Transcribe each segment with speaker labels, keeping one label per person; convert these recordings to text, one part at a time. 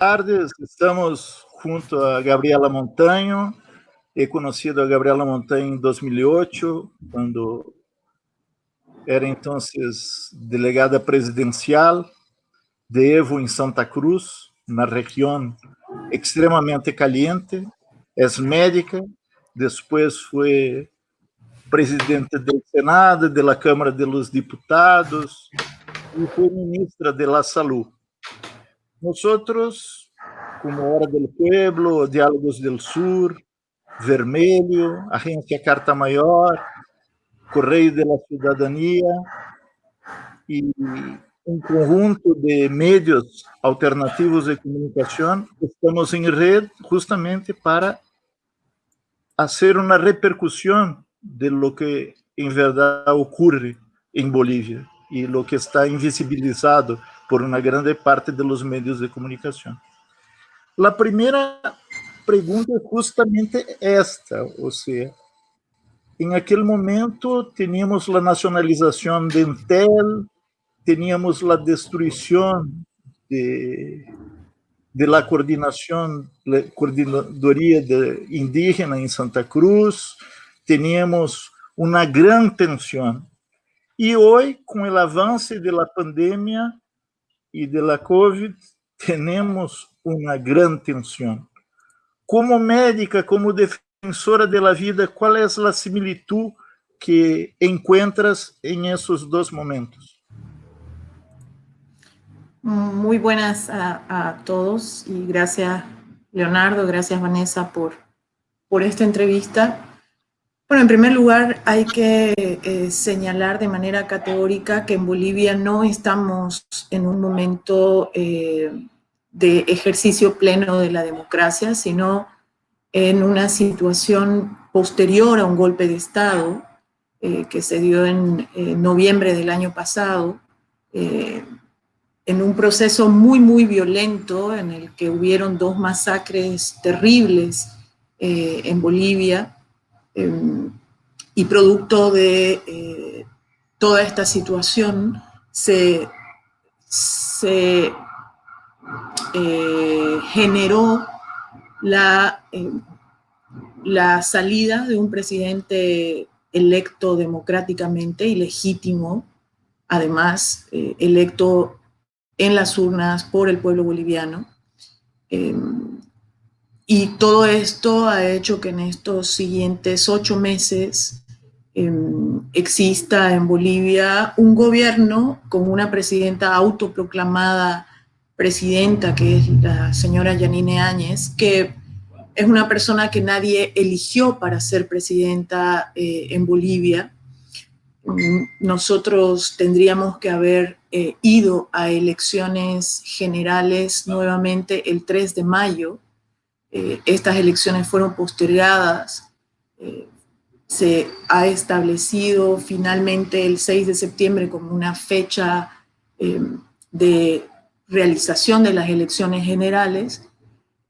Speaker 1: tardes, estamos junto a Gabriela Montaño. He conocido a Gabriela Montaño en 2008, cuando era entonces delegada presidencial de Evo en Santa Cruz, una región extremadamente caliente. Es médica, después fue presidente del Senado, de la Cámara de los Diputados y fue ministra de la Salud. Nosotros, como Hora del Pueblo, Diálogos del Sur, Vermelho, Agência Carta Maior, Correio de la Cidadania e um conjunto de meios alternativos de comunicação, estamos em rede justamente para fazer uma repercussão de lo que em verdade ocorre em Bolívia e lo que está invisibilizado por uma grande parte dos meios de comunicação. A primeira pergunta é justamente esta, ou seja, em aquele momento tínhamos a nacionalização de Intel, tínhamos a destruição de, de la coordenação, la coordenadoria de indígena em Santa Cruz, tínhamos uma grande tensão. E hoje, com o avanço da pandemia, y de la COVID tenemos una gran tensión. Como médica, como defensora de la vida, ¿cuál es la similitud que encuentras en esos dos momentos?
Speaker 2: Muy buenas a, a todos y gracias Leonardo, gracias Vanessa por, por esta entrevista. Bueno, en primer lugar hay que eh, señalar de manera categórica que en Bolivia no estamos en un momento eh, de ejercicio pleno de la democracia, sino en una situación posterior a un golpe de Estado eh, que se dio en noviembre del año pasado, en un proceso muy, muy violento en el que hubieron dos masacres terribles en Bolivia, Em, y producto de eh, toda esta situación se, eh, generó la, em, la salida de un presidente electo democráticamente y legítimo, además eh, electo en las urnas por el pueblo boliviano. Y todo esto ha hecho que en estos siguientes ocho meses em, exista en Bolivia un gobierno con una presidenta autoproclamada presidenta, que es la señora Yanine Áñez, que es una persona que nadie eligió para ser presidenta eh, en Bolivia. Nosotros tendríamos que haber eh, ido a elecciones generales nuevamente el 3 de mayo, eh, estas elecciones fueron postergadas, eh, se ha establecido finalmente el 6 de septiembre como una fecha em, de realización de las elecciones generales,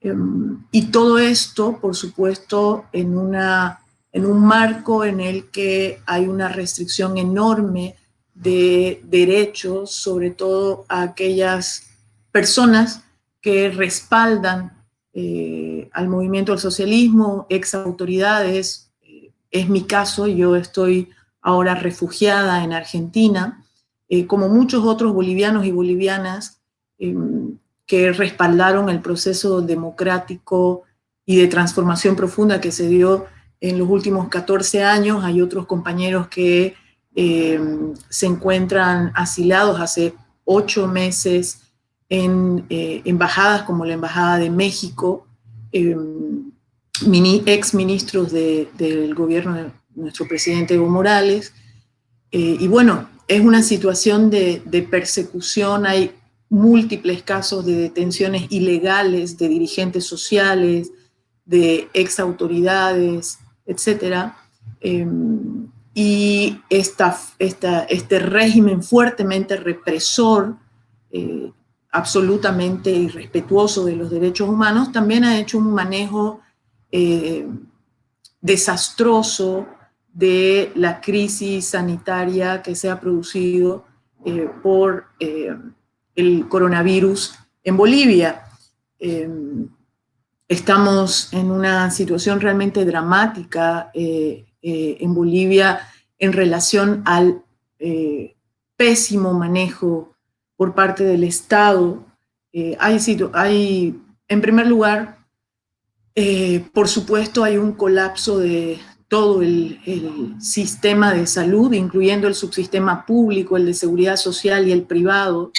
Speaker 2: em, y todo esto, por supuesto, en, una, en un marco en el que hay una restricción enorme de derechos, sobre todo a aquellas personas que respaldan eh, al movimiento del socialismo, ex autoridades, eh, es mi caso, yo estoy ahora refugiada en Argentina, eh, como muchos otros bolivianos y bolivianas em, que respaldaron el proceso democrático y de transformación profunda que se dio en los últimos 14 años. Hay otros compañeros que em, se encuentran asilados hace ocho meses en eh, embajadas como la Embajada de México, eh, ex ministros del gobierno de nuestro presidente Evo Morales. Eh, y bueno, es una situación de, persecución, hay múltiples casos de detenciones ilegales de dirigentes sociales, de ex autoridades, etc. y esta, este régimen fuertemente represor absolutamente irrespetuoso de los derechos humanos, también ha hecho un manejo eh, desastroso de la crisis sanitaria que se ha producido eh, por eh, el coronavirus en Bolivia. em, estamos en una situación realmente dramática en Bolivia en relación al pésimo manejo por parte del Estado. hay, hay, en primer lugar, por supuesto, hay un colapso de, todo el, sistema de salud, incluyendo el subsistema público, el de seguridad social y el privado,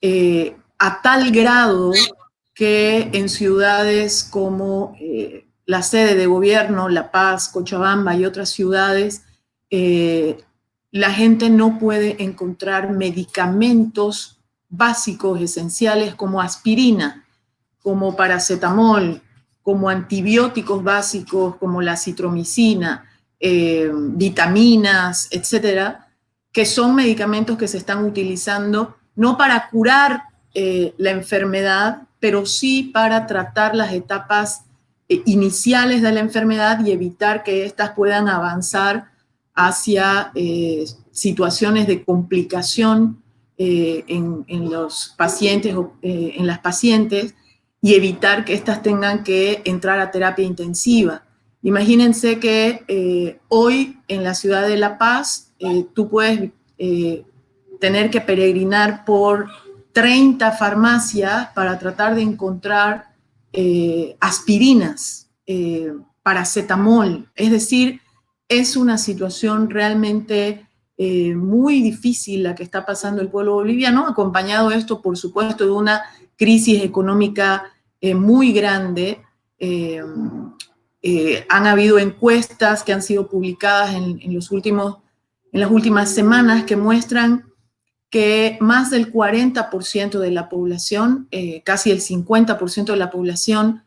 Speaker 2: eh, a tal grado que en ciudades como eh, la sede de gobierno, La Paz, Cochabamba y otras ciudades, eh, la gente no puede encontrar medicamentos básicos, esenciales, como aspirina, como paracetamol, como antibióticos básicos como la citromicina, eh, vitaminas, etcétera, que son medicamentos que se están utilizando no para curar eh, la enfermedad, pero sí para tratar las etapas eh, iniciales de la enfermedad y evitar que éstas puedan avanzar hacia situaciones de complicación en, en, los pacientes o en las pacientes y evitar que éstas tengan que entrar a terapia intensiva. Imagínense que eh, hoy en la ciudad de La Paz eh, tú puedes eh, tener que peregrinar por 30 farmacias para tratar de encontrar aspirinas, paracetamol. Es decir, es una situación realmente muy difícil la que está pasando el pueblo boliviano, acompañado esto, por supuesto, de una crisis económica eh, muy grande. Eh, eh, han habido encuestas que han sido publicadas en, los últimos, en las últimas semanas que muestran que más del 40% de la población, casi el 50% de la población,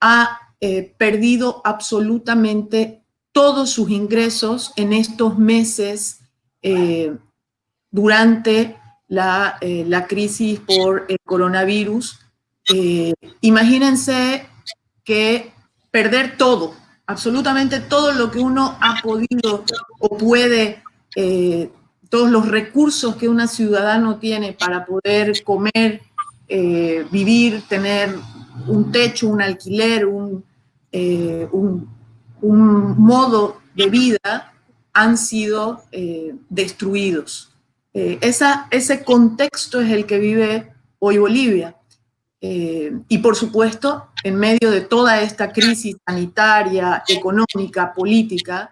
Speaker 2: ha perdido absolutamente todos sus ingresos en estos meses durante la, la, crisis por el coronavirus. Eh, imagínense que perder todo, absolutamente todo lo que uno ha podido o puede, eh, todos los recursos que un ciudadano tiene para poder comer, eh, vivir, tener un techo, un alquiler, un modo de vida, han sido destruidos. Esa, ese contexto es el que vive hoy Bolivia. Eh, y por supuesto, en medio de toda esta crisis sanitaria, económica, política,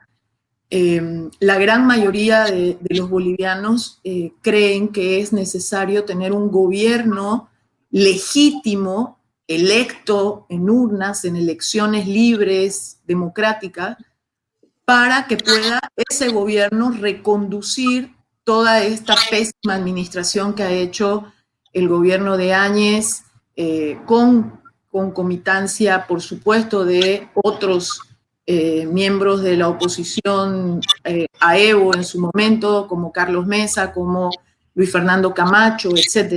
Speaker 2: eh, la gran mayoría de, los bolivianos eh, creen que es necesario tener un gobierno legítimo, electo en urnas, en elecciones libres, democráticas, para que pueda ese gobierno reconducir toda esta pésima administración que ha hecho el gobierno de Áñez, eh, con concomitancia, por supuesto, de otros eh, miembros de la oposición eh, a Evo en su momento, como Carlos Mesa, como Luis Fernando Camacho, etc.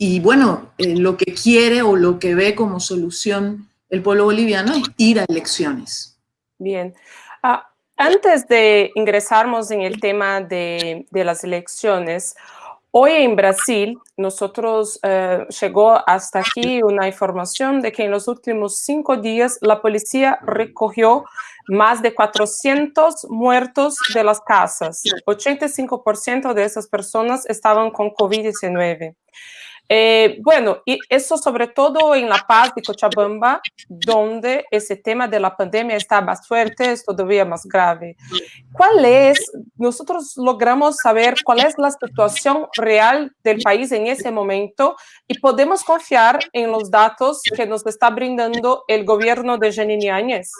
Speaker 2: y bueno, lo que quiere o lo que ve como solución el pueblo boliviano es ir a elecciones.
Speaker 3: Bien. Ah, antes de ingresarnos en el tema de, de las elecciones, Hoy en Brasil, nosotros eh, llegó hasta aquí una información de que en los últimos cinco días la policía recogió más de 400 muertos de las casas. 85% de esas personas estaban con COVID-19. Eh, bueno, y eso sobre todo en La Paz y Cochabamba, donde ese tema de la pandemia está más fuerte, es todavía más grave. ¿Cuál es, nosotros logramos saber cuál es la situación real del país en ese momento y podemos confiar en los datos que nos está brindando el gobierno de Janine Áñez?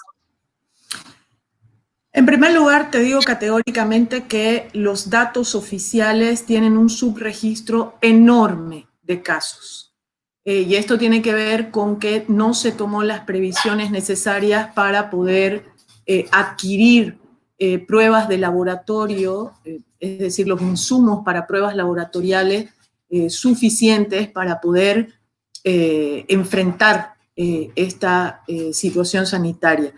Speaker 2: En primer lugar, te digo categóricamente que los datos oficiales tienen un subregistro enorme de casos. Eh, y esto tiene que ver con que no se tomó las previsiones necesarias para poder eh, adquirir eh, pruebas de laboratorio, es decir, los insumos para pruebas laboratoriales suficientes para poder enfrentar esta situación sanitaria.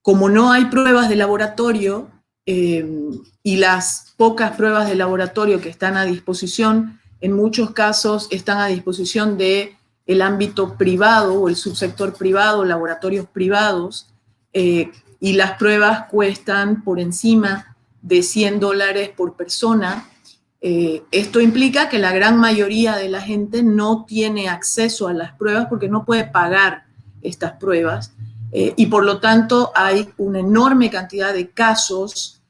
Speaker 2: Como no hay pruebas de laboratorio y las pocas pruebas de laboratorio que están a disposición en muchos casos están a disposición de el ámbito privado o el subsector privado, laboratorios privados, eh, y las pruebas cuestan por encima de 100 dólares por persona. Eh, esto implica que la gran mayoría de la gente no tiene acceso a las pruebas porque no puede pagar estas pruebas eh, y por lo tanto hay una enorme cantidad de casos,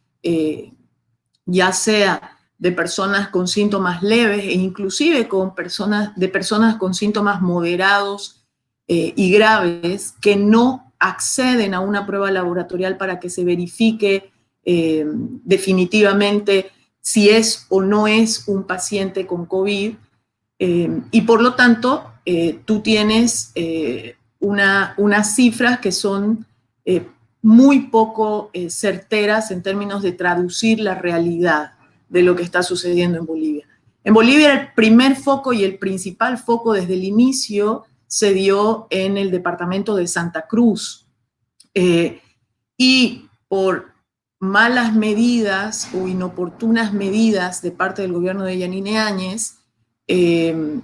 Speaker 2: ya sea de personas con síntomas leves e inclusive con personas, de personas con síntomas moderados eh, y graves que no acceden a una prueba laboratorial para que se verifique eh, definitivamente si es o no es un paciente con COVID. Eh, y por lo tanto, tú tienes una, unas cifras que son muy poco certeras en términos de traducir la realidad de lo que está sucediendo en Bolivia. En Bolivia el primer foco y el principal foco desde el inicio se dio en el departamento de Santa Cruz. Eh, y por malas medidas o inoportunas medidas de parte del gobierno de Yanine Áñez, eh,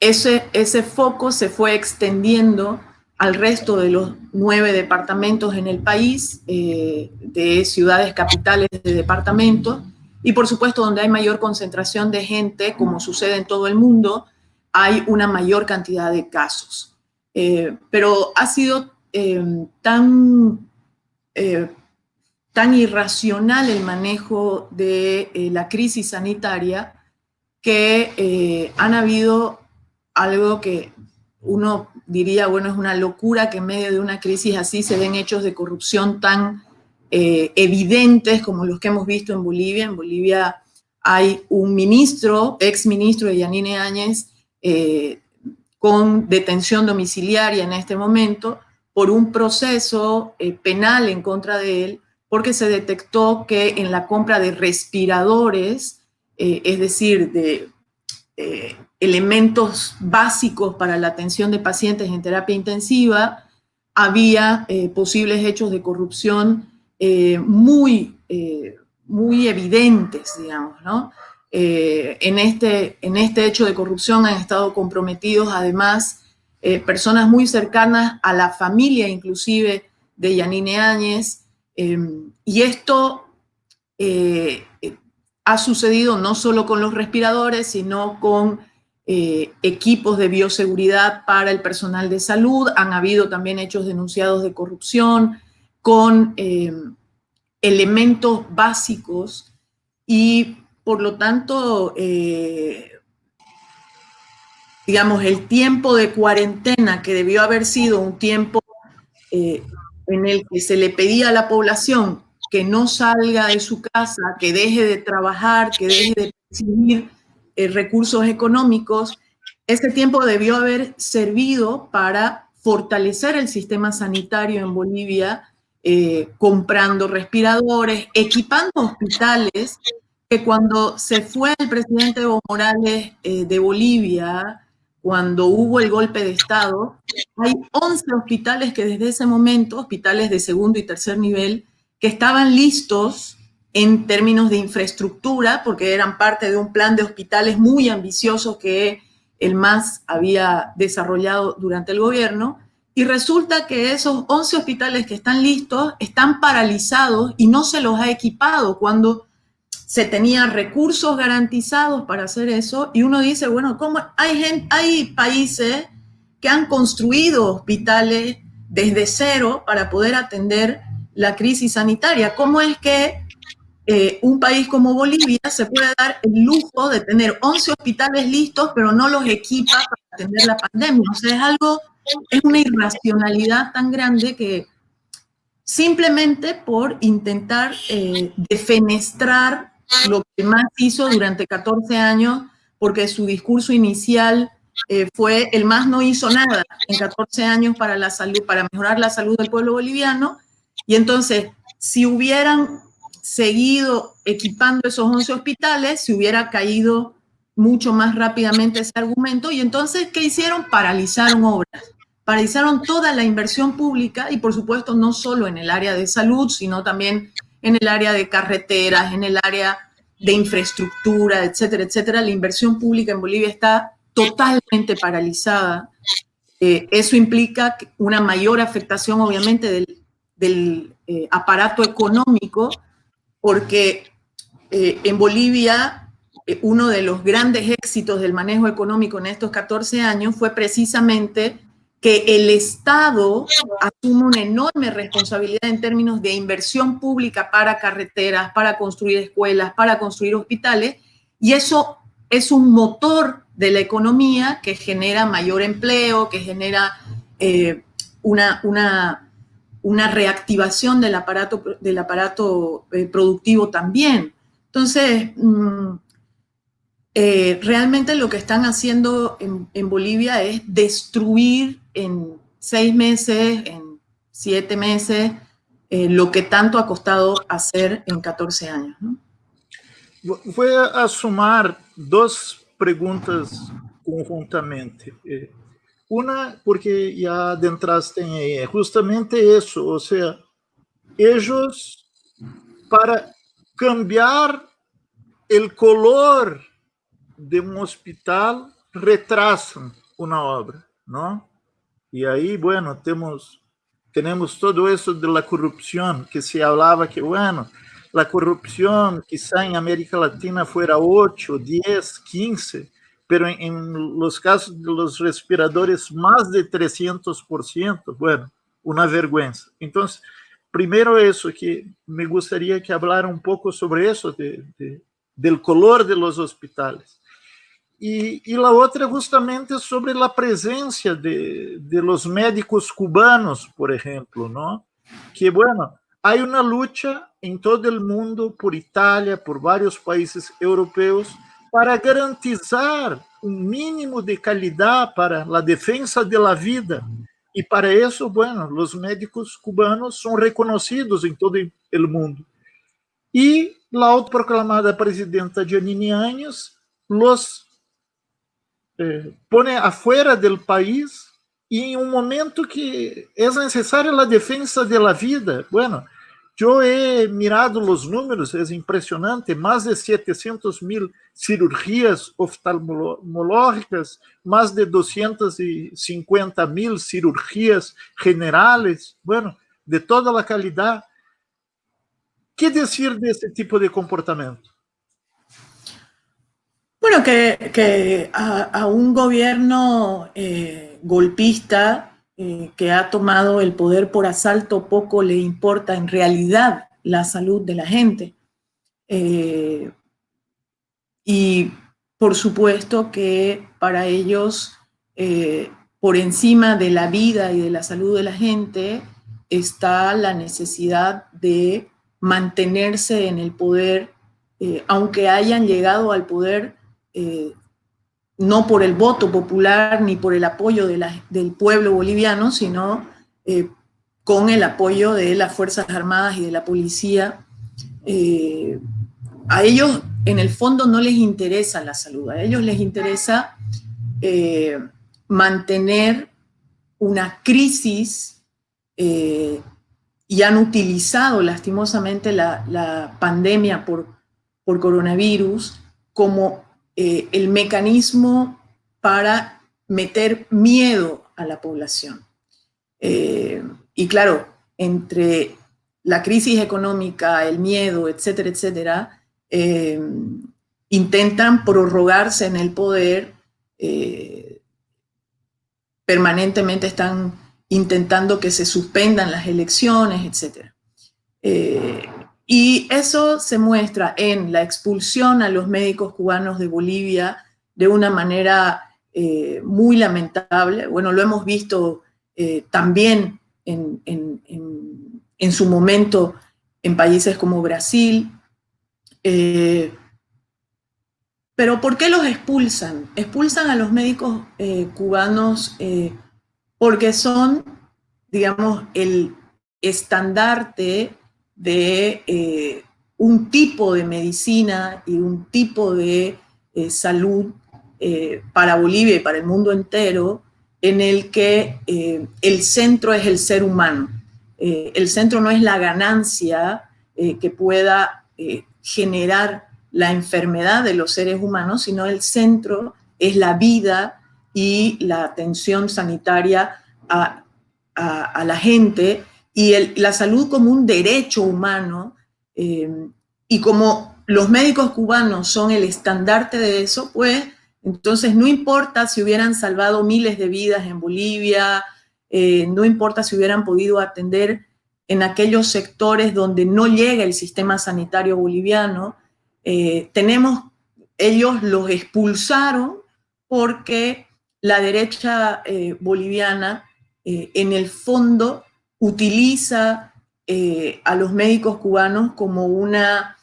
Speaker 2: ese, ese foco se fue extendiendo al resto de los nueve departamentos en el país, eh, de ciudades capitales de departamentos, y por supuesto, donde hay mayor concentración de gente, como sucede en todo el mundo, hay una mayor cantidad de casos. Eh, pero ha sido eh, tan, eh, tan irracional el manejo de la crisis sanitaria que han habido algo que uno diría, bueno, es una locura que en medio de una crisis así se den hechos de corrupción tan eh, evidentes como los que hemos visto en Bolivia. En Bolivia hay un ministro, ex ministro de Yanine Áñez, eh, con detención domiciliaria en este momento por un proceso eh, penal en contra de él, porque se detectó que en la compra de respiradores, es decir, de elementos básicos para la atención de pacientes en terapia intensiva, había posibles hechos de corrupción eh, muy, eh, muy evidentes, digamos, ¿no? Eh, en, este, en este hecho de corrupción han estado comprometidos además personas muy cercanas a la familia inclusive de Yanine Áñez, y esto ha sucedido no solo con los respiradores, sino con equipos de bioseguridad para el personal de salud, han habido también hechos denunciados de corrupción, con eh, elementos básicos y por lo tanto, eh, digamos, el tiempo de cuarentena que debió haber sido un tiempo eh, en el que se le pedía a la población que no salga de su casa, que deje de trabajar, que deje de recibir recursos económicos, ese tiempo debió haber servido para fortalecer el sistema sanitario en Bolivia eh, comprando respiradores, equipando hospitales, que cuando se fue el presidente Evo Morales eh, de Bolivia, cuando hubo el golpe de Estado, hay 11 hospitales que desde ese momento, hospitales de segundo y tercer nivel, que estaban listos en términos de infraestructura, porque eran parte de un plan de hospitales muy ambicioso que el MAS había desarrollado durante el gobierno, y resulta que esos 11 hospitales que están listos están paralizados y no se los ha equipado cuando se tenían recursos garantizados para hacer eso. Y uno dice, bueno, ¿cómo? Hay, gente, hay países que han construido hospitales desde cero para poder atender la crisis sanitaria. ¿Cómo es que eh, un país como Bolivia se puede dar el lujo de tener 11 hospitales listos, pero no los equipa para atender la pandemia? O sea, es algo es una irracionalidad tan grande que simplemente por intentar eh, defenestrar lo que más hizo durante 14 años, porque su discurso inicial eh, fue el más no hizo nada en 14 años para la salud, para mejorar la salud del pueblo boliviano. Y entonces, si hubieran seguido equipando esos 11 hospitales, se hubiera caído mucho más rápidamente ese argumento. Y entonces, ¿qué hicieron? Paralizaron obras paralizaron toda la inversión pública y por supuesto no solo en el área de salud, sino también en el área de carreteras, en el área de infraestructura, etcétera, etcétera. La inversión pública en Bolivia está totalmente paralizada eso implica una mayor afectación, obviamente, del, aparato económico, porque en Bolivia uno de los grandes éxitos del manejo económico en estos 14 años fue precisamente que el Estado asume una enorme responsabilidad en términos de inversión pública para carreteras, para construir escuelas, para construir hospitales, y eso es un motor de la economía que genera mayor empleo, que genera eh, una, una, una, reactivación del aparato, del aparato eh, productivo también. Entonces, mm, eh, realmente lo que están haciendo en, Bolivia es destruir en seis meses, en siete meses, eh, lo que tanto ha costado hacer en 14 años.
Speaker 1: Voy a sumar dos preguntas conjuntamente. Eh, una, porque ya adentraste en ella, justamente eso, o sea, ellos para cambiar el color de um hospital retrasan uma obra, não? E aí, bueno, temos temos todo isso de la corrupção que se falava que, bueno, a corrupção quizá em América Latina fuera 8, 10, 15, pero em, em los casos de los respiradores mais de 300%, bueno, uma vergüenza. Então, primeiro isso que me gostaria que hablara um pouco sobre isso de, de, del color de los hospitales. E, e a outra justamente sobre a presença de, de los médicos cubanos, por exemplo, não? Que, bueno, há uma luta em todo o mundo, por Itália, por vários países europeus, para garantizar um mínimo de qualidade para a defesa da vida. E para isso, bueno, os médicos cubanos são reconhecidos em todo o mundo. E a autoproclamada presidenta Janine Áñez, os eh, pone afuera del país y en un momento que es necesaria la defensa de la vida. Bueno, yo he mirado los números, es impresionante, más de 700 mil cirugías oftalmológicas, más de 250 mil cirugías generales, bueno, de toda la calidad. ¿Qué decir de este tipo de comportamiento?
Speaker 2: Bueno, que, a, un gobierno eh, golpista eh, que ha tomado el poder por asalto poco le importa en realidad la salud de la gente. Eh, y por supuesto que para ellos, por encima de la vida y de la salud de la gente, está la necesidad de mantenerse en el poder, aunque hayan llegado al poder eh, no por el voto popular ni por el apoyo del pueblo boliviano, sino eh, con el apoyo de las Fuerzas Armadas y de la policía. Eh, a ellos, en el fondo, no les interesa la salud, a ellos les interesa mantener una crisis y han utilizado lastimosamente la, pandemia por, por coronavirus como eh, el mecanismo para meter miedo a la población. Eh, y claro, entre la crisis económica, el miedo, etcétera, etcétera, eh, intentan prorrogarse en el poder, permanentemente están intentando que se suspendan las elecciones, etcétera. Y eso se muestra en la expulsión a los médicos cubanos de Bolivia de una manera eh, muy lamentable. Bueno, lo hemos visto eh, también en, su momento en países como Brasil. Eh, pero ¿por qué los expulsan? Expulsan a los médicos cubanos porque son, digamos, el estandarte de eh, un tipo de medicina y un tipo de eh, salud eh, para Bolivia y para el mundo entero, en el que el centro es el ser humano. el centro no es la ganancia que pueda generar la enfermedad de los seres humanos, sino el centro es la vida y la atención sanitaria a, la gente y la salud como un derecho humano eh, y como los médicos cubanos son el estandarte de eso, pues entonces no importa si hubieran salvado miles de vidas en Bolivia, eh, no importa si hubieran podido atender en aquellos sectores donde no llega el sistema sanitario boliviano, eh, tenemos, ellos los expulsaron porque la derecha eh, boliviana en el fondo utiliza a los médicos cubanos como una,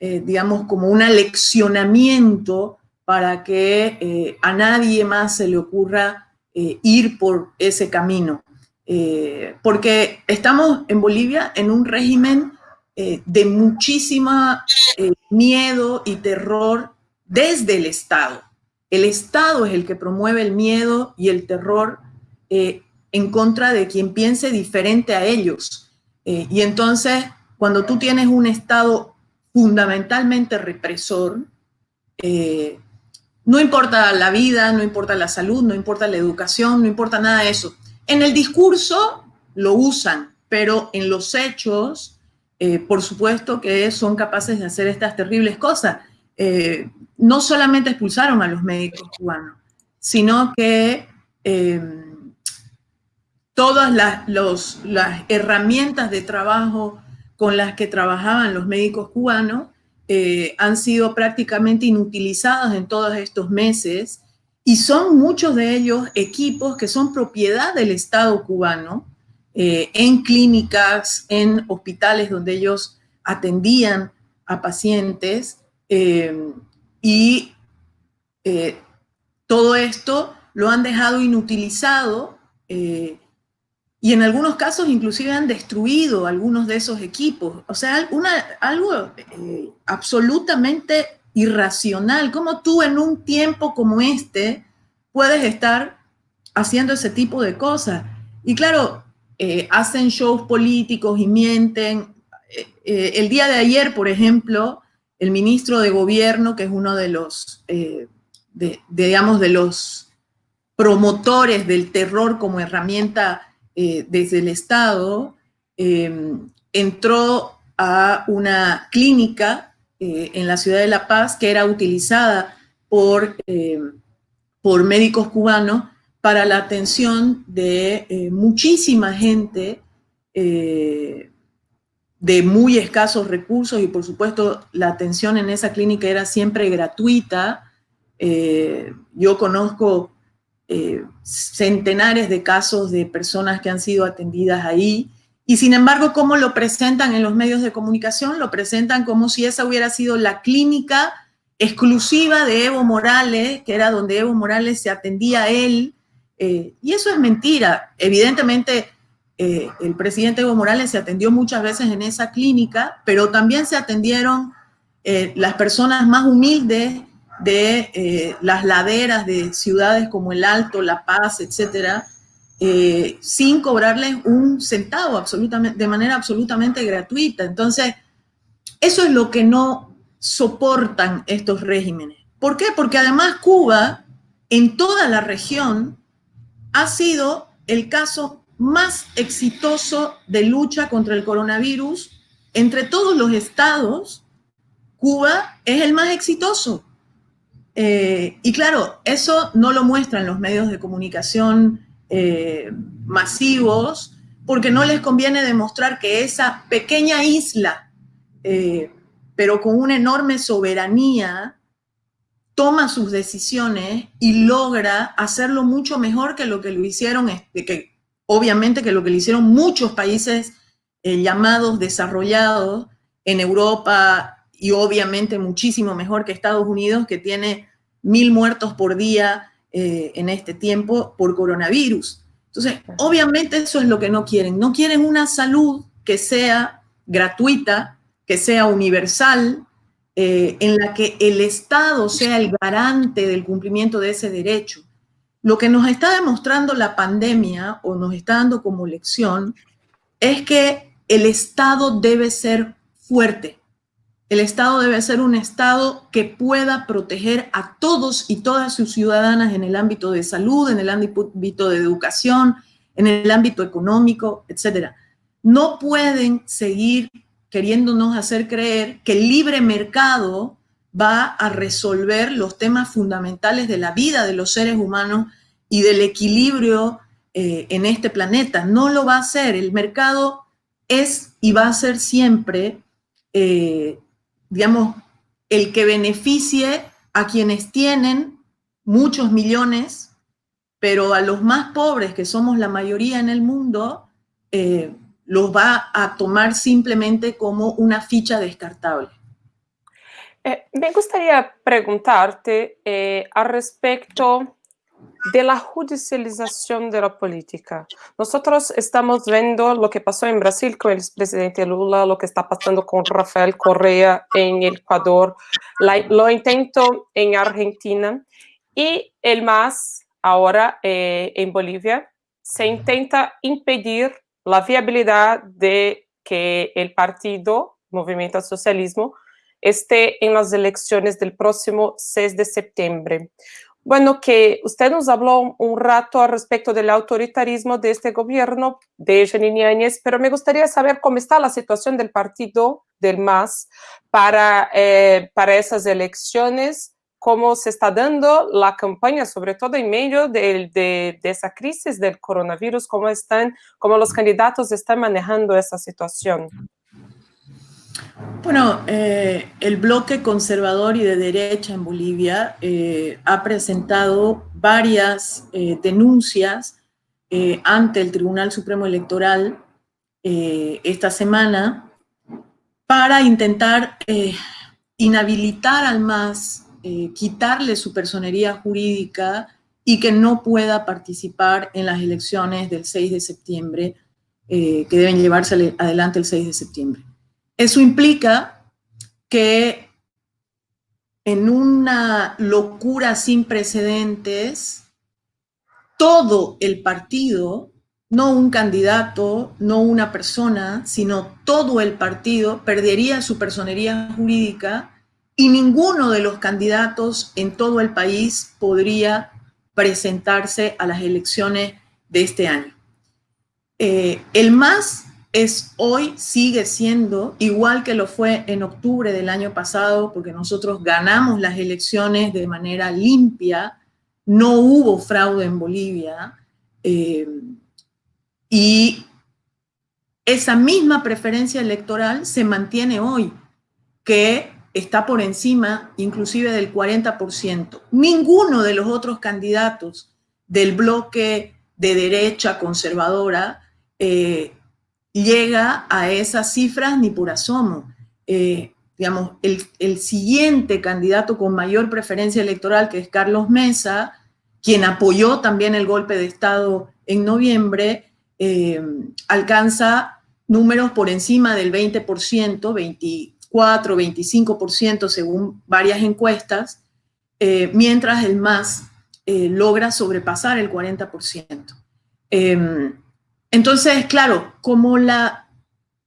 Speaker 2: digamos, como un aleccionamiento para que a nadie más se le ocurra eh, ir por ese camino. Eh, porque estamos en Bolivia en un régimen eh, de muchísima miedo y terror desde el Estado. El Estado es el que promueve el miedo y el terror en contra de quien piense diferente a ellos. y entonces, cuando tú tienes un Estado fundamentalmente represor, no importa la vida, no importa la salud, no importa la educación, no importa nada de eso. En el discurso lo usan, pero en los hechos, eh, por supuesto que son capaces de hacer estas terribles cosas. Eh, no solamente expulsaron a los médicos cubanos, sino que eh, todas las, herramientas de trabajo con las que trabajaban los médicos cubanos eh, han sido prácticamente inutilizados en todos estos meses y son muchos de ellos equipos que son propiedad del Estado cubano eh, en clínicas, en hospitales donde ellos atendían a pacientes eh, y todo esto lo han dejado inutilizado y en algunos casos inclusive han destruido algunos de esos equipos. O sea, algo eh, absolutamente irracional. ¿Cómo tú en un tiempo como este puedes estar haciendo ese tipo de cosas? Y claro, eh, hacen shows políticos y mienten. Eh, el día de ayer, por ejemplo, el ministro de gobierno, que es uno de los, digamos, de los promotores del terror como herramienta eh, desde el Estado, em, entró a una clínica eh, en la ciudad de La Paz que era utilizada por, em, por médicos cubanos para la atención de eh, muchísima gente de muy escasos recursos y por supuesto la atención en esa clínica era siempre gratuita. yo conozco eh, centenares de casos de personas que han sido atendidas ahí. Y sin embargo, ¿cómo lo presentan en los medios de comunicación? Lo presentan como si esa hubiera sido la clínica exclusiva de Evo Morales, que era donde Evo Morales se atendía a él. Eh, y eso es mentira. Evidentemente, eh, el presidente Evo Morales se atendió muchas veces en esa clínica, pero también se atendieron las personas más humildes de eh, las laderas de ciudades como El Alto, La Paz, etcétera, eh, sin cobrarles un centavo absolutamente, de manera absolutamente gratuita. Entonces, eso es lo que no soportan estos regímenes. ¿Por qué? Porque además Cuba, en toda la región, ha sido el caso más exitoso de lucha contra el coronavirus. Entre todos los estados, Cuba es el más exitoso. Eh, y claro, eso no lo muestran los medios de comunicación eh, masivos porque no les conviene demostrar que esa pequeña isla, eh, pero con una enorme soberanía, toma sus decisiones y logra hacerlo mucho mejor que lo que lo hicieron, este, obviamente que lo que lo hicieron muchos países llamados desarrollados en Europa y obviamente muchísimo mejor que Estados Unidos, que tiene mil muertos por día eh, en este tiempo por coronavirus. Entonces, obviamente eso es lo que no quieren. No quieren una salud que sea gratuita, que sea universal, eh, en la que el Estado sea el garante del cumplimiento de ese derecho. Lo que nos está demostrando la pandemia o nos está dando como lección es que el Estado debe ser fuerte, El Estado debe ser un Estado que pueda proteger a todos y todas sus ciudadanas en el ámbito de salud, en el ámbito de educación, en el ámbito económico, etc. No pueden seguir queriéndonos hacer creer que el libre mercado va a resolver los temas fundamentales de la vida de los seres humanos y del equilibrio eh, en este planeta. No lo va a hacer. El mercado es y va a ser siempre, eh, digamos, el que beneficie a quienes tienen muchos millones, pero a los más pobres, que somos la mayoría en el mundo, eh, los va a tomar simplemente como una ficha descartable.
Speaker 3: Eh, me gustaría preguntarte eh, al respecto de la judicialización de la política. Nosotros estamos viendo lo que pasó en Brasil con el presidente Lula, lo que está pasando con Rafael Correa en Ecuador, lo intento en Argentina y el MAS ahora eh, en Bolivia se intenta impedir la viabilidad de que el partido Movimiento al Socialismo esté en las elecciones del próximo 6 de septiembre. Bueno, que usted nos habló un rato al respecto del autoritarismo de este gobierno de Janine Áñez, pero me gustaría saber cómo está la situación del partido del MAS para, eh, para esas elecciones, cómo se está dando la campaña, sobre todo en medio de, esa crisis del coronavirus, cómo, están, cómo los candidatos están manejando esa situación.
Speaker 2: Bueno, eh, el bloque conservador y de derecha en Bolivia eh, ha presentado varias eh, denuncias ante el Tribunal Supremo Electoral esta semana para intentar inhabilitar al MAS, quitarle su personería jurídica y que no pueda participar en las elecciones del 6 de septiembre, que deben llevarse adelante el 6 de septiembre. Eso implica que en una locura sin precedentes, todo el partido, no un candidato, no una persona, sino todo el partido perdería su personería jurídica y ninguno de los candidatos en todo el país podría presentarse a las elecciones de este año. Eh, el más es hoy, sigue siendo, igual que lo fue en octubre del año pasado, porque nosotros ganamos las elecciones de manera limpia, no hubo fraude en Bolivia, eh, y esa misma preferencia electoral se mantiene hoy, que está por encima inclusive del 40%. Ninguno de los otros candidatos del bloque de derecha conservadora eh, llega a esas cifras ni por asomo. Eh, digamos, el, siguiente candidato con mayor preferencia electoral, que es Carlos Mesa, quien apoyó también el golpe de Estado en noviembre, eh, alcanza números por encima del 20%, 24, 25% según varias encuestas, eh, mientras el MAS logra sobrepasar el 40%. Entonces, claro, como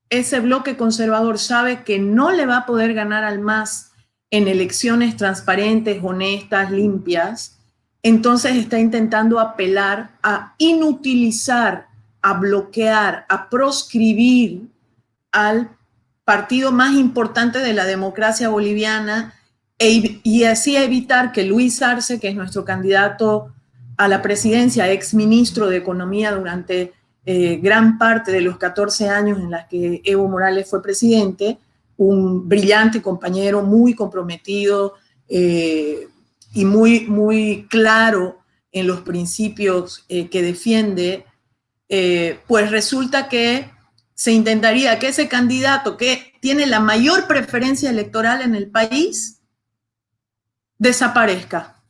Speaker 2: ese bloque conservador sabe que no le va a poder ganar al MAS en elecciones transparentes, honestas, limpias, entonces está intentando apelar a inutilizar, a bloquear, a proscribir al partido más importante de la democracia boliviana e, y así evitar que Luis Arce, que es nuestro candidato a la presidencia, ex ministro de Economía durante eh, gran parte de los 14 años en las que Evo Morales fue presidente, un brillante compañero, muy comprometido eh, y muy, muy claro en los principios eh, que defiende, pues resulta que se intentaría que ese candidato que tiene la mayor preferencia electoral en el país desaparezca.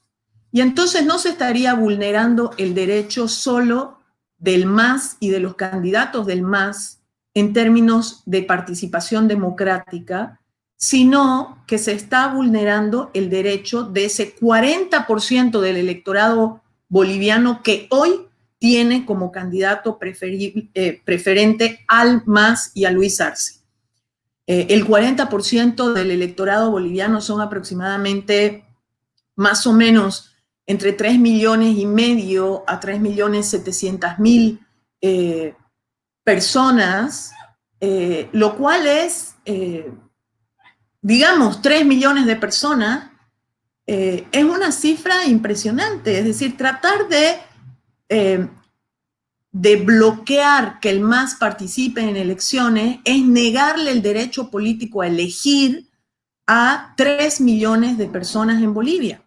Speaker 2: Y entonces no se estaría vulnerando el derecho solo del MAS y de los candidatos del MAS en términos de participación democrática, sino que se está vulnerando el derecho de ese 40% del electorado boliviano que hoy tiene como candidato eh, preferente al MAS y a Luis Arce. el 40% del electorado boliviano son aproximadamente más o menos entre 3 millones y medio a 3 millones 700 mil personas, lo cual es, digamos, 3 millones de personas eh, es una cifra impresionante. Es decir, tratar de, eh, de bloquear que el MAS participe en elecciones es negarle el derecho político a elegir a 3 millones de personas en Bolivia.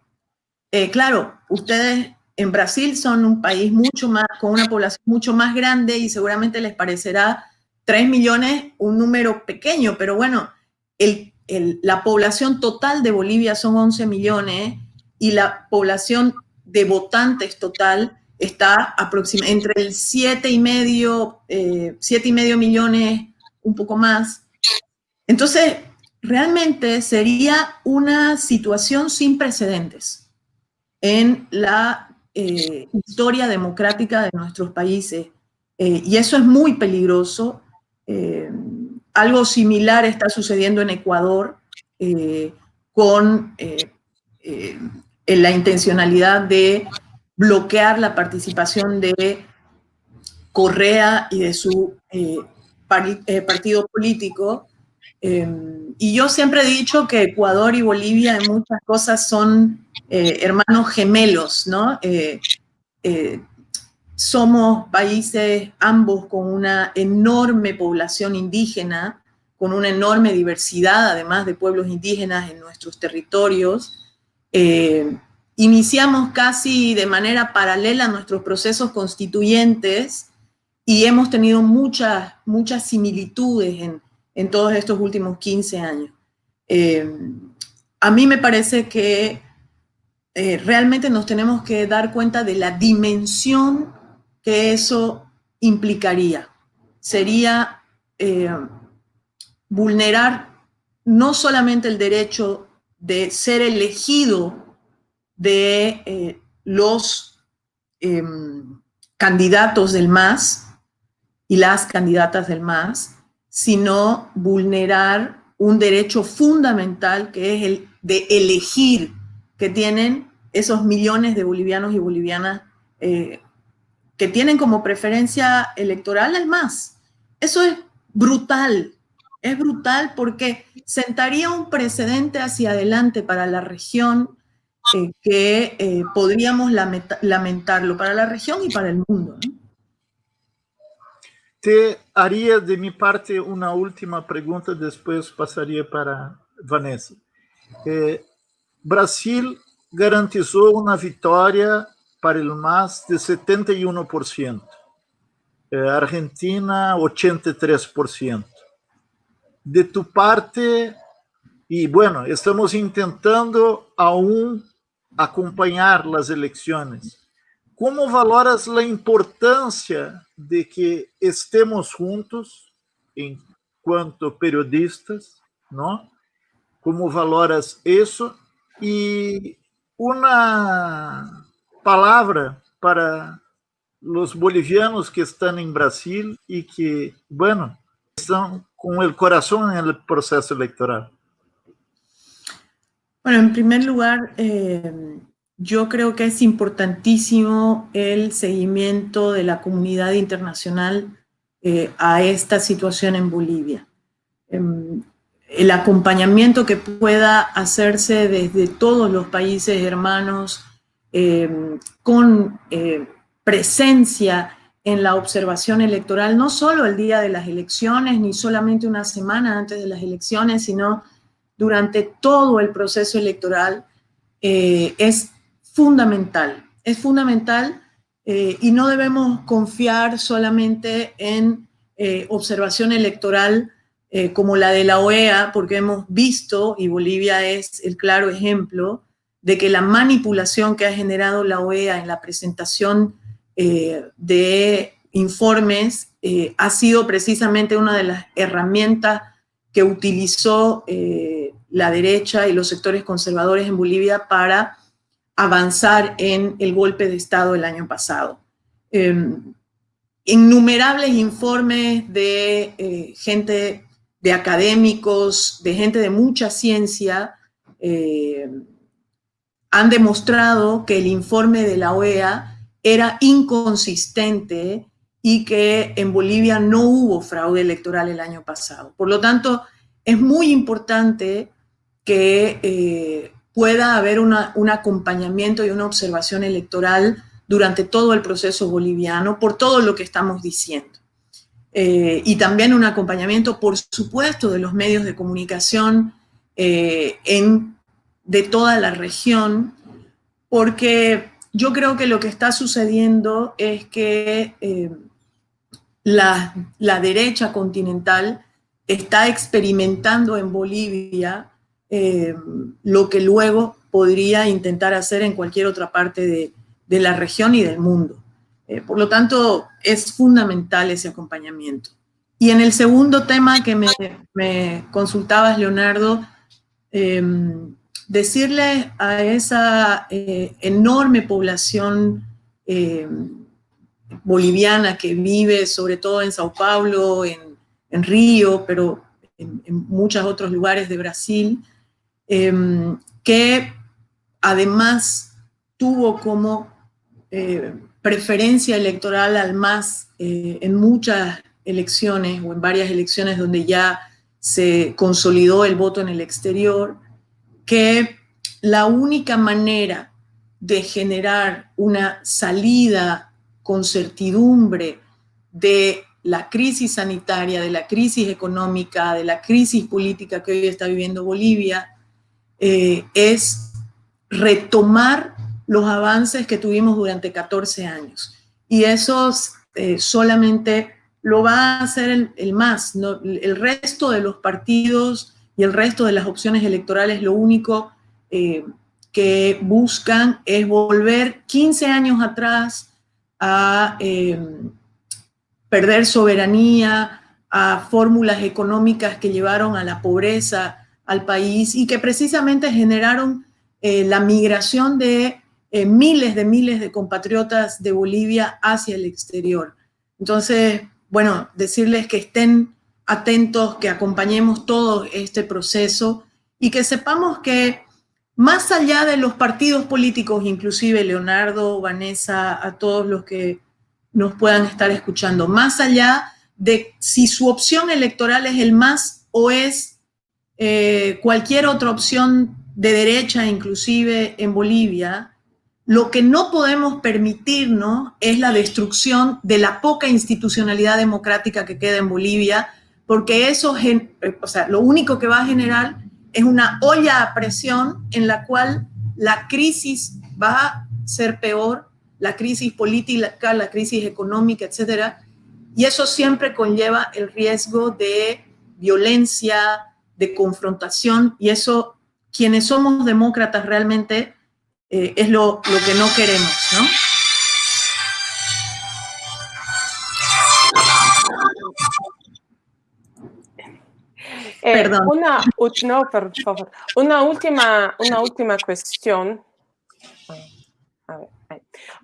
Speaker 2: Eh, claro, ustedes en Brasil son un país mucho más, con una población mucho más grande y seguramente les parecerá 3 millones un número pequeño, pero bueno, el la población total de Bolivia son 11 millones y la población de votantes total está entre el 7 y medio, eh, y medio millones, un poco más. Entonces, realmente sería una situación sin precedentes en la eh, historia democrática de nuestros países. Eh, y eso es muy peligroso. Algo similar está sucediendo en Ecuador eh, con eh, eh, la intencionalidad de bloquear la participación de Correa y de su partido político. Y yo siempre he dicho que Ecuador y Bolivia en muchas cosas son hermanos gemelos, ¿no? somos países ambos con una enorme población indígena, con una enorme diversidad, además de pueblos indígenas en nuestros territorios. Eh, iniciamos casi de manera paralela nuestros procesos constituyentes y hemos tenido muchas, muchas similitudes en, todos estos últimos 15 años. Eh, a mí me parece que eh, realmente nos tenemos que dar cuenta de la dimensión que eso implicaría. Sería eh, vulnerar no solamente el derecho de ser elegido de los em, candidatos del MAS y las candidatas del MAS, sino vulnerar un derecho fundamental que es el de elegir que tienen esos millones de bolivianos y bolivianas eh, que tienen como preferencia electoral el MAS. Eso es brutal, es brutal porque sentaría un precedente hacia adelante para la región eh, que eh, podríamos lamentarlo para la región y para el mundo.
Speaker 1: Te haría de mi parte una última pregunta, después pasaría para Vanessa. Eh, Brasil garantizó una victoria para el MAS de 71%, eh, Argentina 83%. De tu parte, y bueno, estamos intentando aún acompañar las elecciones. ¿Cómo valoras la importancia de que estemos juntos en cuanto periodistas, ¿no? ¿Cómo valoras eso? Y una palavra para os bolivianos que estão em Brasil e que, bueno, estão com o coração no processo eleitoral?
Speaker 2: Bueno, en primer lugar, eh, yo creo que es importantísimo el seguimiento de la comunidad internacional eh, a esta situación en Bolivia. Eh, el acompañamiento que pueda hacerse desde todos los países hermanos eh, con presencia en la observación electoral, no solo el día de las elecciones, ni solamente una semana antes de las elecciones, sino durante todo el proceso electoral, eh, es fundamental. Es fundamental y no debemos confiar solamente en observación electoral como la de la OEA, porque hemos visto, y Bolivia es el claro ejemplo, de que la manipulación que ha generado la OEA en la presentación eh, de informes eh, ha sido precisamente una de las herramientas que utilizó eh, la derecha y los sectores conservadores en Bolivia para avanzar en el golpe de Estado el año pasado. Em, innumerables informes de gente de académicos, de gente de mucha ciencia, eh, han demostrado que el informe de la OEA era inconsistente y que en Bolivia no hubo fraude electoral el año pasado. Por lo tanto, es muy importante que eh, pueda haber un acompañamiento y una observación electoral durante todo el proceso boliviano por todo lo que estamos diciendo. Eh, y también un acompañamiento, por supuesto, de los medios de comunicación eh, de toda la región, porque yo creo que lo que está sucediendo es que eh, la, la, derecha continental está experimentando en Bolivia lo que luego podría intentar hacer en cualquier otra parte de, de la región y del mundo. Eh, por lo tanto, es fundamental ese acompañamiento. Y en el segundo tema que me, consultabas, Leonardo, em, decirle a esa eh, enorme población em, boliviana que vive sobre todo en Sao Paulo, en, Río, pero en, muchos otros lugares de Brasil, em, que además tuvo como eh, preferencia electoral al más eh, en muchas elecciones o en varias elecciones donde ya se consolidó el voto en el exterior, que la única manera de generar una salida con certidumbre de la crisis sanitaria, de la crisis económica, de la crisis política que hoy está viviendo Bolivia, eh, es retomar los avances que tuvimos durante 14 años. Y eso eh, solamente lo va a hacer el, MAS. El resto de los partidos y el resto de las opciones electorales lo único eh, que buscan es volver 15 años atrás a em, perder soberanía, a fórmulas económicas que llevaron a la pobreza al país y que precisamente generaron eh, la migración de eh, miles de miles de compatriotas de Bolivia hacia el exterior. Entonces, bueno, decirles que estén atentos, que acompañemos todo este proceso y que sepamos que más allá de los partidos políticos, inclusive Leonardo, Vanessa, a todos los que nos puedan estar escuchando, más allá de si su opción electoral es el MAS o es eh, cualquier otra opción de derecha, inclusive en Bolivia, lo que no podemos permitirnos es la destrucción de la poca institucionalidad democrática que queda en Bolivia, porque eso, o sea, lo único que va a generar es una olla a presión en la cual la crisis va a ser peor, la crisis política, la crisis económica, etcétera, y eso siempre conlleva el riesgo de violencia, de confrontación, y eso, quienes somos demócratas realmente, eh, es lo, lo, que no queremos, ¿no?
Speaker 3: Eh, Perdón. Una, no, por favor. Una última, una última cuestión.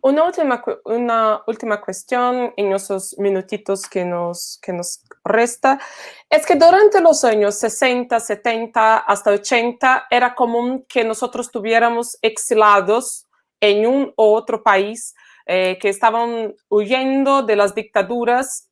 Speaker 3: Una última, una última cuestión en esos minutitos que nos, que nos resta es que durante los años 60, 70 hasta 80 era común que nosotros tuviéramos exilados en un u otro país eh, que estaban huyendo de las dictaduras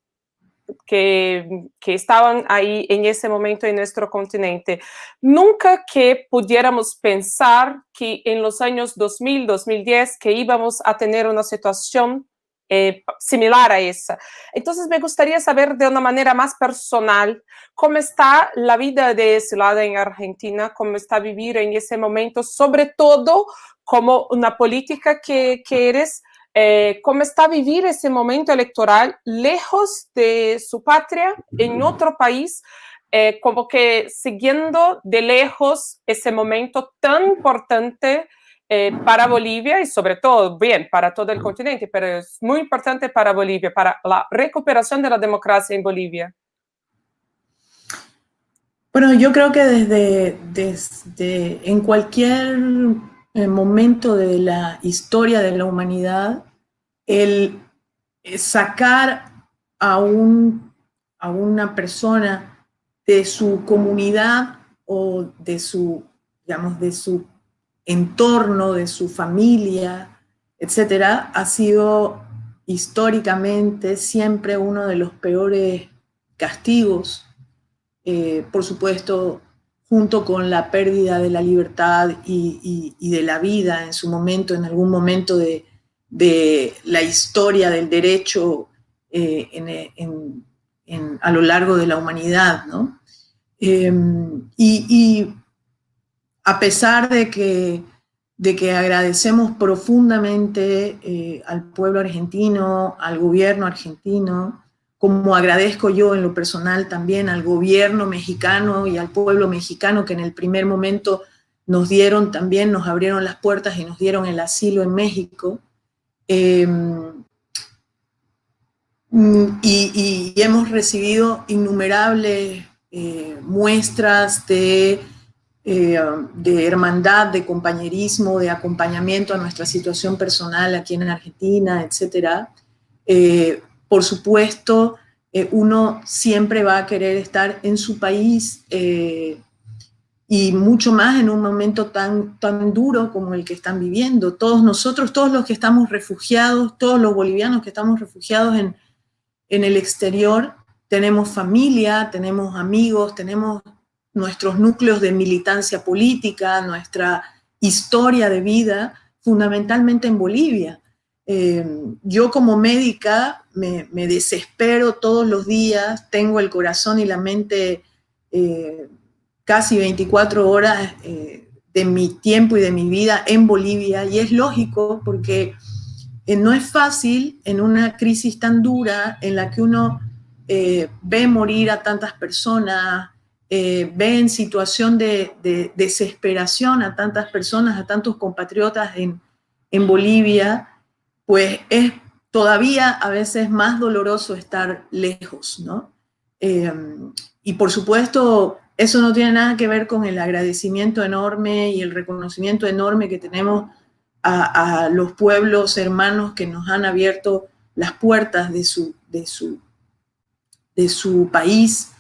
Speaker 3: que, estaban ahí en ese momento en nuestro continente. Nunca que pudiéramos pensar que en los años 2000, 2010, que íbamos a tener una situación eh, similar a esa. Entonces me gustaría saber de una manera más personal cómo está la vida de exilada en Argentina, cómo está vivir en ese momento, sobre todo como una política que, que eres, eh, cómo está vivir ese momento electoral lejos de su patria, en otro país, eh, como que siguiendo de lejos ese momento tan importante eh, para Bolivia y sobre todo, bien, para todo el continente, pero es muy importante para Bolivia, para la recuperación de la democracia en Bolivia.
Speaker 2: Bueno, yo creo que desde, desde en cualquier momento de la historia de la humanidad, el sacar a, un, a una persona de su comunidad o de su, digamos, de su entorno, de su familia, etcétera, ha sido históricamente siempre uno de los peores castigos, eh, por supuesto, junto con la pérdida de la libertad y, de la vida en su momento, en algún momento de, la historia del derecho eh, a lo largo de la humanidad. Em, y, a pesar de que, de que agradecemos profundamente eh, al pueblo argentino, al gobierno argentino, como agradezco yo en lo personal también al gobierno mexicano y al pueblo mexicano que en el primer momento nos dieron también, nos abrieron las puertas y nos dieron el asilo en México. Em, y, hemos recibido innumerables eh, muestras de, eh, de hermandad, de compañerismo, de acompañamiento a nuestra situación personal aquí en Argentina, etcétera. Eh, por supuesto, eh, uno siempre va a querer estar en su país eh, y mucho más en un momento tan, tan duro como el que están viviendo. Todos nosotros, todos los que estamos refugiados, todos los bolivianos que estamos refugiados en, en el exterior, tenemos familia, tenemos amigos, tenemos nuestros núcleos de militancia política, nuestra historia de vida, fundamentalmente en Bolivia. Eh, yo como médica me, desespero todos los días, tengo el corazón y la mente eh, casi 24 horas eh, de mi tiempo y de mi vida en Bolivia. Y es lógico porque no es fácil en una crisis tan dura en la que uno ve morir a tantas personas, ve en situación de, desesperación a tantas personas, a tantos compatriotas en, en Bolivia, pues es todavía a veces más doloroso estar lejos, ¿no? Eh, y por supuesto, eso no tiene nada que ver con el agradecimiento enorme y el reconocimiento enorme que tenemos a, los pueblos hermanos que nos han abierto las puertas de su, de su, de su país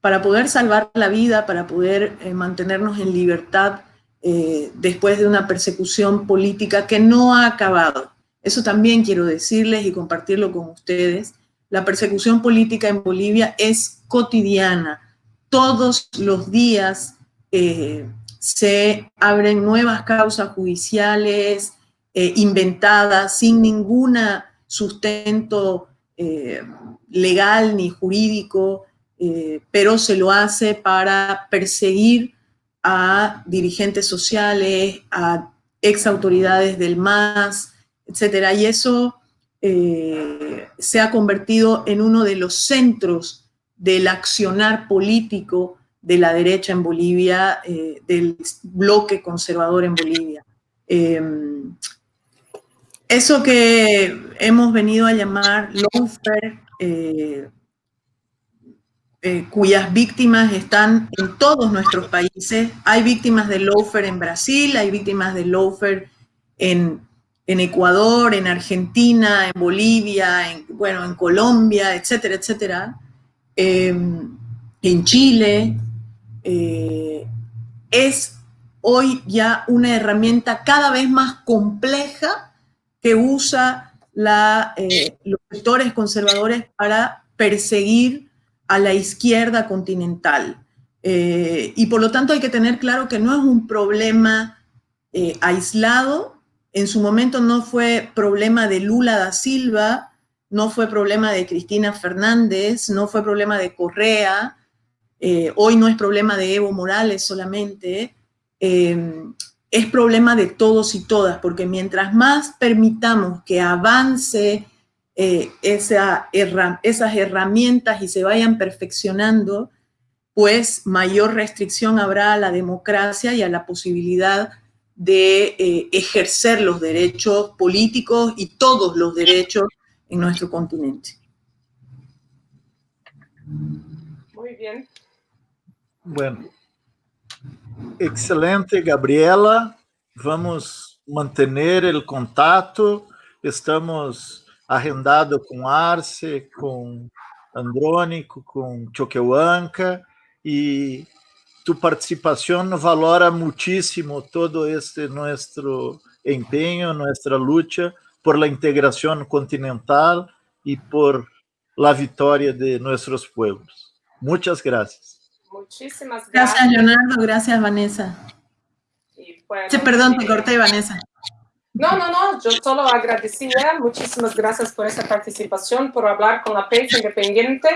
Speaker 2: para poder salvar la vida, para poder eh, mantenernos en libertad eh, después de una persecución política que no ha acabado. Eso también quiero decirles y compartirlo con ustedes. La persecución política en Bolivia es cotidiana. Todos los días eh, se abren nuevas causas judiciales eh, inventadas sin ningún sustento eh, legal ni jurídico, pero se lo hace para perseguir a dirigentes sociales, a ex autoridades del MAS, etcétera. Y eso eh, se ha convertido en uno de los centros del accionar político de la derecha en Bolivia, eh, del bloque conservador en Bolivia. Em, eso que hemos venido a llamar lawfare, eh, cuyas víctimas están en todos nuestros países. Hay víctimas de lawfare en Brasil, hay víctimas de lawfare en en Ecuador, en Argentina, en Bolivia, en, bueno, en Colombia, etcétera, etcétera, em, en Chile, eh, es hoy ya una herramienta cada vez más compleja que usa eh, los sectores conservadores para perseguir a la izquierda continental. Eh, y por lo tanto hay que tener claro que no es un problema aislado, en su momento no fue problema de Lula da Silva, no fue problema de Cristina Fernández, no fue problema de Correa, eh, hoy no es problema de Evo Morales solamente, eh, es problema de todos y todas, porque mientras más permitamos que avance eh, esa esas herramientas y se vayan perfeccionando, pues mayor restricción habrá a la democracia y a la posibilidad de eh, ejercer los derechos políticos y todos los derechos en nuestro continente.
Speaker 3: Muy bien.
Speaker 1: Bueno, excelente, Gabriela. Vamos mantener el contacto. Estamos agendados com Arce, com Andrônico, com Choquehuanca y tu participación valora muchísimo todo este nuestro empeño, nuestra lucha por la integración continental y por la victoria de nuestros pueblos. Muchas gracias.
Speaker 3: Muchísimas gracias.
Speaker 2: Gracias, Leonardo. Gracias, Vanessa.
Speaker 3: Y bueno,
Speaker 2: Sí, perdón, te
Speaker 3: eh,
Speaker 2: corté, Vanessa.
Speaker 3: No, no, no, yo solo agradecida. Muchísimas gracias por esa participación, por hablar con la prensa independiente.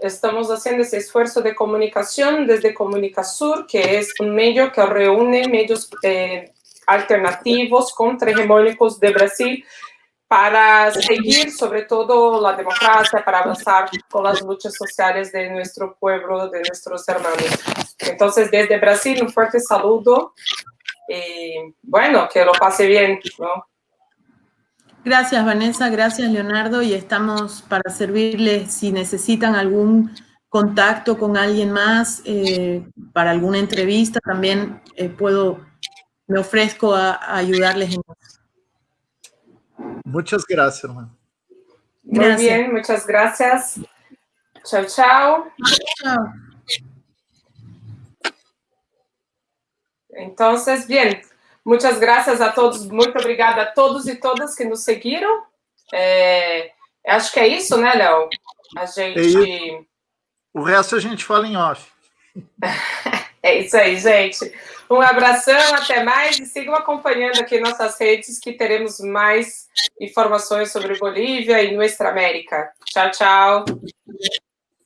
Speaker 3: Estamos haciendo ese esfuerzo de comunicación desde Comunicasur, que es un medio que reúne medios eh, alternativos contrahegemónicos de Brasil para seguir sobre todo la democracia, para avanzar con las luchas sociales de nuestro pueblo, de nuestros hermanos. Entonces, desde Brasil, un fuerte saludo y bueno, que lo pase bien, ¿no?
Speaker 2: Gracias, Vanessa. Gracias, Leonardo. Y estamos para servirles si necesitan algún contacto con alguien más eh, para alguna entrevista. También eh, puedo, me ofrezco a, a ayudarles en
Speaker 1: Muchas gracias, hermano.
Speaker 3: Muy
Speaker 2: Gracias.
Speaker 3: bien, muchas gracias. Chao, chao.
Speaker 2: Chao.
Speaker 3: Entonces, bien, muchas gracias a todos, muito obrigada a todos e todas que nos seguiram. É, acho que é isso, né, Léo? A gente.
Speaker 1: O resto a gente fala em off.
Speaker 3: É isso aí, gente. Um abração, até mais e sigam acompanhando aqui nossas redes que teremos mais informações sobre Bolívia e Nuestra América. Tchau, tchau.